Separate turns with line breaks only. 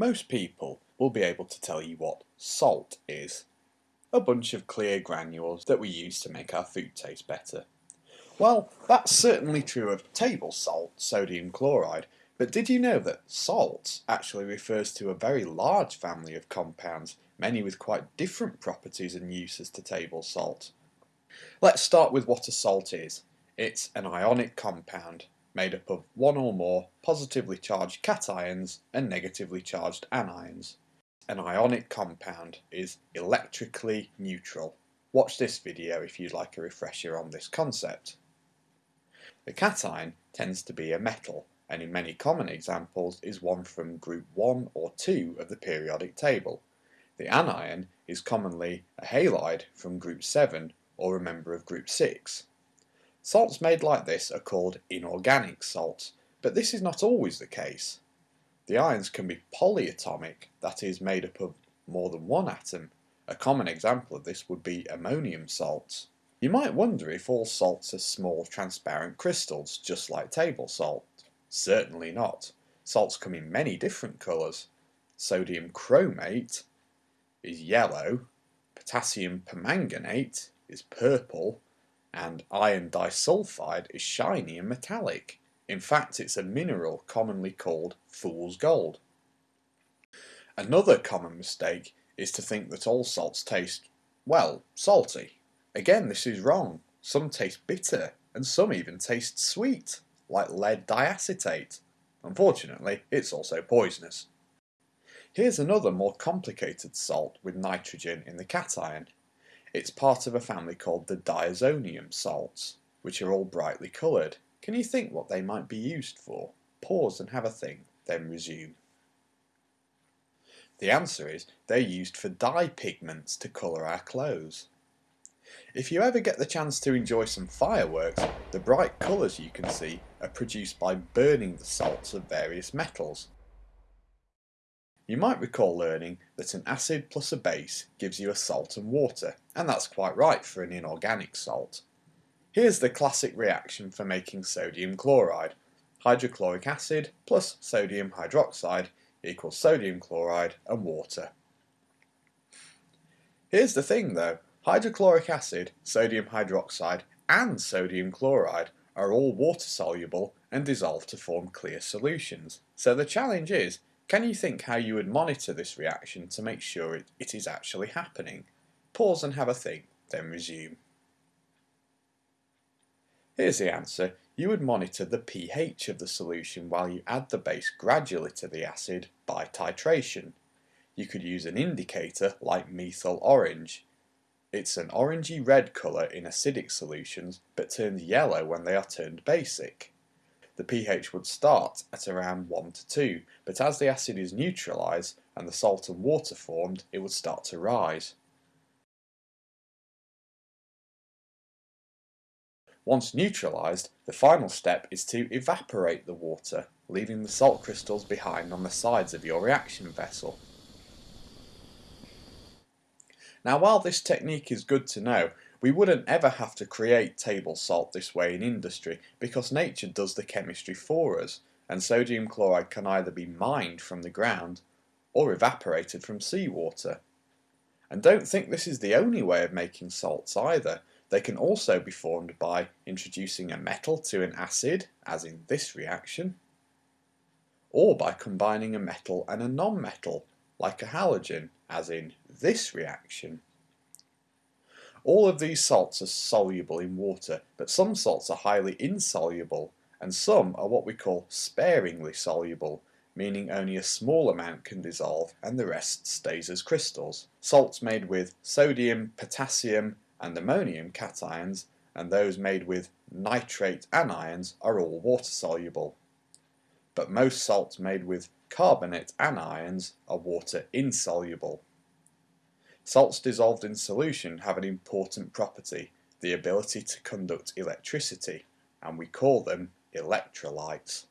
Most people will be able to tell you what salt is. A bunch of clear granules that we use to make our food taste better. Well, that's certainly true of table salt, sodium chloride, but did you know that salt actually refers to a very large family of compounds, many with quite different properties and uses to table salt? Let's start with what a salt is. It's an ionic compound made up of one or more positively charged cations and negatively charged anions. An ionic compound is electrically neutral. Watch this video if you'd like a refresher on this concept. The cation tends to be a metal and in many common examples is one from group 1 or 2 of the periodic table. The anion is commonly a halide from group 7 or a member of group 6. Salts made like this are called inorganic salts, but this is not always the case. The ions can be polyatomic, that is made up of more than one atom. A common example of this would be ammonium salts. You might wonder if all salts are small transparent crystals, just like table salt. Certainly not. Salts come in many different colours. Sodium chromate is yellow, potassium permanganate is purple, and iron disulfide is shiny and metallic. In fact, it's a mineral commonly called fool's gold. Another common mistake is to think that all salts taste, well, salty. Again, this is wrong. Some taste bitter, and some even taste sweet, like lead diacetate. Unfortunately, it's also poisonous. Here's another more complicated salt with nitrogen in the cation. It's part of a family called the diazonium salts, which are all brightly coloured. Can you think what they might be used for? Pause and have a think, then resume. The answer is they're used for dye pigments to colour our clothes. If you ever get the chance to enjoy some fireworks, the bright colours you can see are produced by burning the salts of various metals. You might recall learning that an acid plus a base gives you a salt and water, and that's quite right for an inorganic salt. Here's the classic reaction for making sodium chloride. Hydrochloric acid plus sodium hydroxide equals sodium chloride and water. Here's the thing though, hydrochloric acid, sodium hydroxide and sodium chloride are all water soluble and dissolve to form clear solutions. So the challenge is can you think how you would monitor this reaction to make sure it, it is actually happening? Pause and have a think, then resume. Here's the answer. You would monitor the pH of the solution while you add the base gradually to the acid by titration. You could use an indicator like methyl orange. It's an orangey red colour in acidic solutions but turns yellow when they are turned basic the pH would start at around 1 to 2, but as the acid is neutralised and the salt and water formed, it would start to rise. Once neutralised, the final step is to evaporate the water, leaving the salt crystals behind on the sides of your reaction vessel. Now while this technique is good to know, we wouldn't ever have to create table salt this way in industry because nature does the chemistry for us and sodium chloride can either be mined from the ground or evaporated from seawater. And don't think this is the only way of making salts either. They can also be formed by introducing a metal to an acid, as in this reaction, or by combining a metal and a non-metal, like a halogen, as in this reaction. All of these salts are soluble in water, but some salts are highly insoluble, and some are what we call sparingly soluble, meaning only a small amount can dissolve and the rest stays as crystals. Salts made with sodium, potassium and ammonium cations and those made with nitrate anions are all water soluble. But most salts made with carbonate anions are water insoluble. Salts dissolved in solution have an important property, the ability to conduct electricity, and we call them electrolytes.